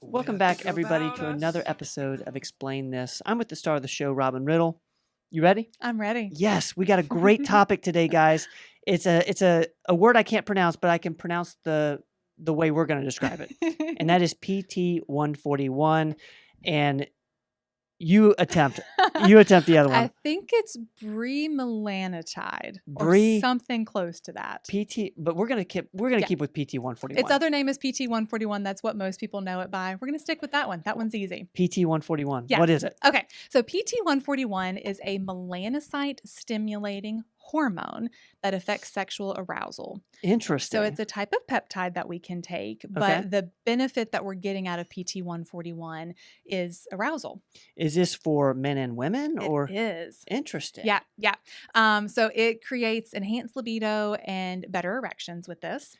Welcome back, everybody, to another episode of Explain This. I'm with the star of the show, Robin Riddle. You ready? I'm ready. Yes, we got a great topic today, guys. It's a it's a, a word I can't pronounce, but I can pronounce the the way we're going to describe it, and that is PT 141. And you attempt you attempt the other one. I think it's bremelanotide or something close to that. PT, but we're gonna keep we're gonna Yeah. keep with PT 141. Its other name is PT141. That's what most people know it by. We're going to stick with that one. That one's easy. PT 141. Yeah. What is it? Okay, so PT141 is a melanocyte stimulating hormone that affects sexual arousal. Interesting. So it's a type of peptide that we can take, but Okay. the benefit that we're getting out of PT141 is arousal. is this for men and women It or is. interesting? Yeah, yeah. Um, so it creates enhanced libido and better erections with this.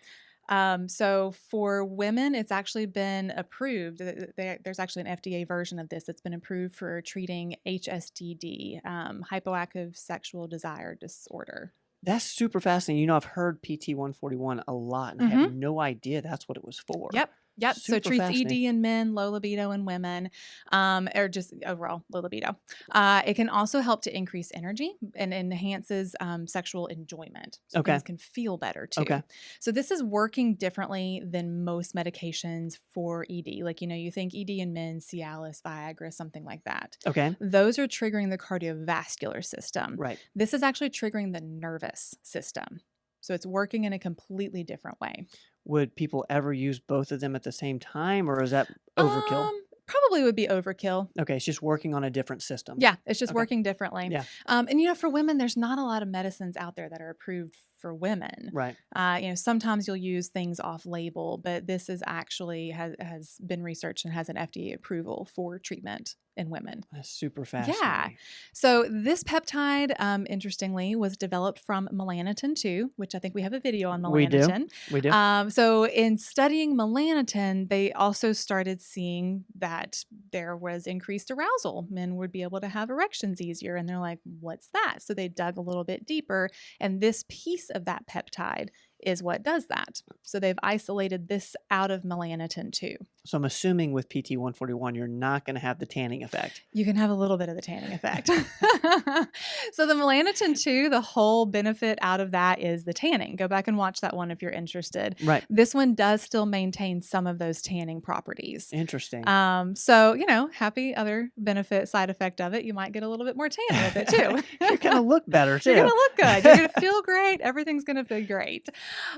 Um, so for women, it's actually been approved. there- There's actually an FDA version of this that's been approved for treating HSDD, um, hypoactive sexual desire disorder. That's super fascinating. You know, I've heard PT 141 a lot, and I had no idea that's what it was for. Mm-hmm. Yep. Yep. so it treats ED in men, low libido in women, um, or just overall low libido. Uh, it can also help to increase energy and enhances um, sexual enjoyment. So Okay. things can feel better too. Okay. So this is working differently than most medications for ED. Like you know, you think ED in men, Cialis, Viagra, something like that. Okay. Those are triggering the cardiovascular system. Right. This is actually triggering the nervous system. So it's working in a completely different way. Would people ever use both of them at the same time, or is that overkill? Um, probably would be overkill. okay, it's just working on a different system. Yeah, it's just Okay. working differently. Yeah. Um, and you know, for women, there's not a lot of medicines out there that are approved for women. Right. Uh, you know, sometimes you'll use things off label, but this is actually has has been researched and has an FDA approval for treatment in women. That's super fascinating. Yeah. So this peptide, um, interestingly, was developed from melanotan 2, which I think we have a video on We do. melanotan. We do. Um, so in studying melanotan, they also started seeing that there was increased arousal. Men would be able to have erections easier, and they're like, "What's that?" So they dug a little bit deeper, and this piece of that peptide is what does that. So they've isolated this out of melanotan too. so I'm assuming with PT 141, you're not going to have the tanning effect. You can have a little bit of the tanning effect. so the melanotan 2, the whole benefit out of that is the tanning. Go back and watch that one if you're interested. Right. This one does still maintain some of those tanning properties. Interesting. Um, so you know, happy other benefit side effect of it, you might get a little bit more tan with it too. you're going to look better too. You're gonna look good. You're gonna feel great. Everything's gonna feel great.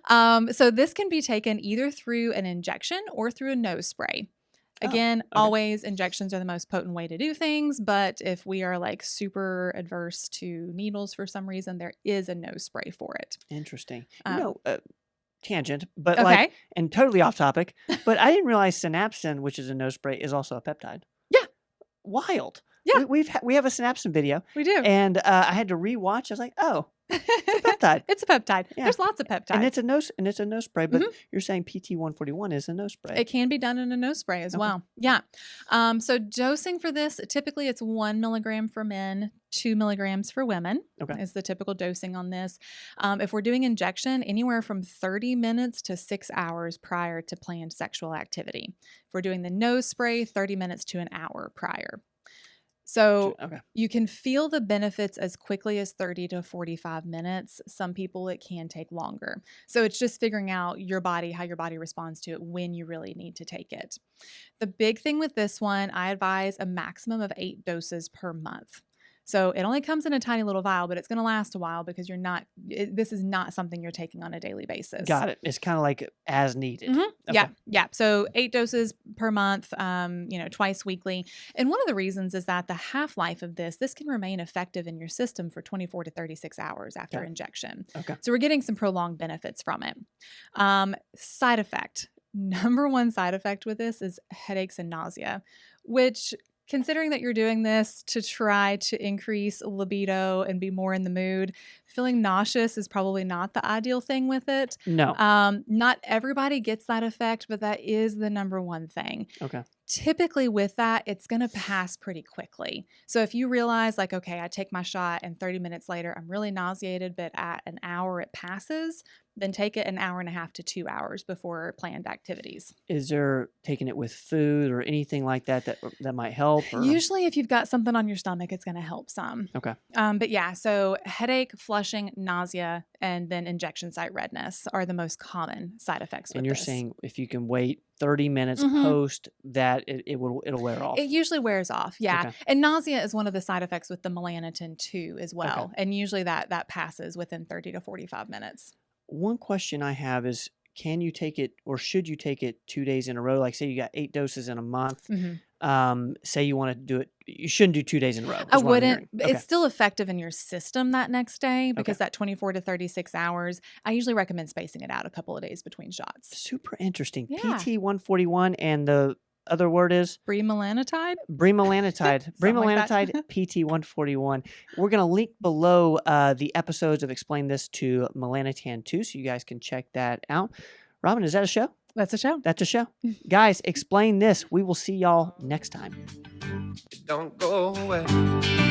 Um, so this can be taken either through an injection or through a nose spray. Oh, Again, okay. always injections are the most potent way to do things, but if we are like super adverse to needles for some reason, there is a nose spray for it. Interesting. Um, you know, uh, tangent, but Okay. like, and totally off topic, but I didn't realize synapsin, which is a nose spray, is also a peptide. Yeah. Wild. Yeah. We, we've ha- we have a synapsin video, we do. and uh, I had to rewatch. I was like, oh, it's a peptide. it's a peptide. Yeah. There's lots of peptides. and it's a nose and it's a nose spray, but you're saying PT 141 is a nose spray. It can be done in a nose spray as Okay. well. Yeah. Um, so dosing for this, typically it's one milligram for men, two milligrams for women. Okay. Is the typical dosing on this. Um, if we're doing injection, anywhere from 30 minutes to six hours prior to planned sexual activity. If we're doing the nose spray, 30 minutes to an hour prior. So okay. you can feel the benefits as quickly as 30 to 45 minutes. Some people it can take longer. So it's just figuring out your body, how your body responds to it when you really need to take it. The big thing with this one, I advise a maximum of eight doses per month. So it only comes in a tiny little vial, but it's going to last a while because you're not, it, this is not something you're taking on a daily basis. Got it. It's kind of like as needed. Mhm. Yeah, yeah. So eight doses per month, um, you know, twice weekly. And one of the reasons is that the half life of this, this can remain effective in your system for 24 to 36 hours after Okay. injection. Okay. So we're getting some prolonged benefits from it. Um, side effect. Number one side effect with this is headaches and nausea, which considering that you're doing this to try to increase libido and be more in the mood, feeling nauseous is probably not the ideal thing with it. No. Um, not everybody gets that effect, but that is the number one thing. okay. typically with that it's going to pass pretty quickly so if you realize like okay i take my shot and 30 minutes later i'm really nauseated but at an hour it passes then take it an hour and a half to two hours before planned activities Is there taking it with food or anything like that that that might help? Or? usually if you've got something on your stomach it's going to help some Okay. um, but yeah so headache flushing nausea and then injection site redness are the most common side effects with and you're this. saying if you can wait 30 minutes Mhm. post that, it, it will it'll wear off. It usually wears off, yeah. Okay. And nausea is one of the side effects with the melanotan too, as well. Okay. And usually that that passes within thirty to forty five minutes. One question I have is can you take it or should you take it two days in a row? Like say you got eight doses in a month. Mhm. Um, say you want to do it, you shouldn't do two days in a row. I is what I'm wouldn't. Okay. It's still effective in your system that next day because that twenty four to thirty six hours. I usually recommend spacing it out a couple of days between shots. super interesting. Yeah. PT 141 and the other word is Bremelanotide. bremelanotide. Something like PT 141. We're going to link below uh, the episodes of Explain This to Melanotan 2 so you guys can check that out. Robin, is that a show? That's a show. That's a show. guys, explain this. We will see y'all next time. Don't go away.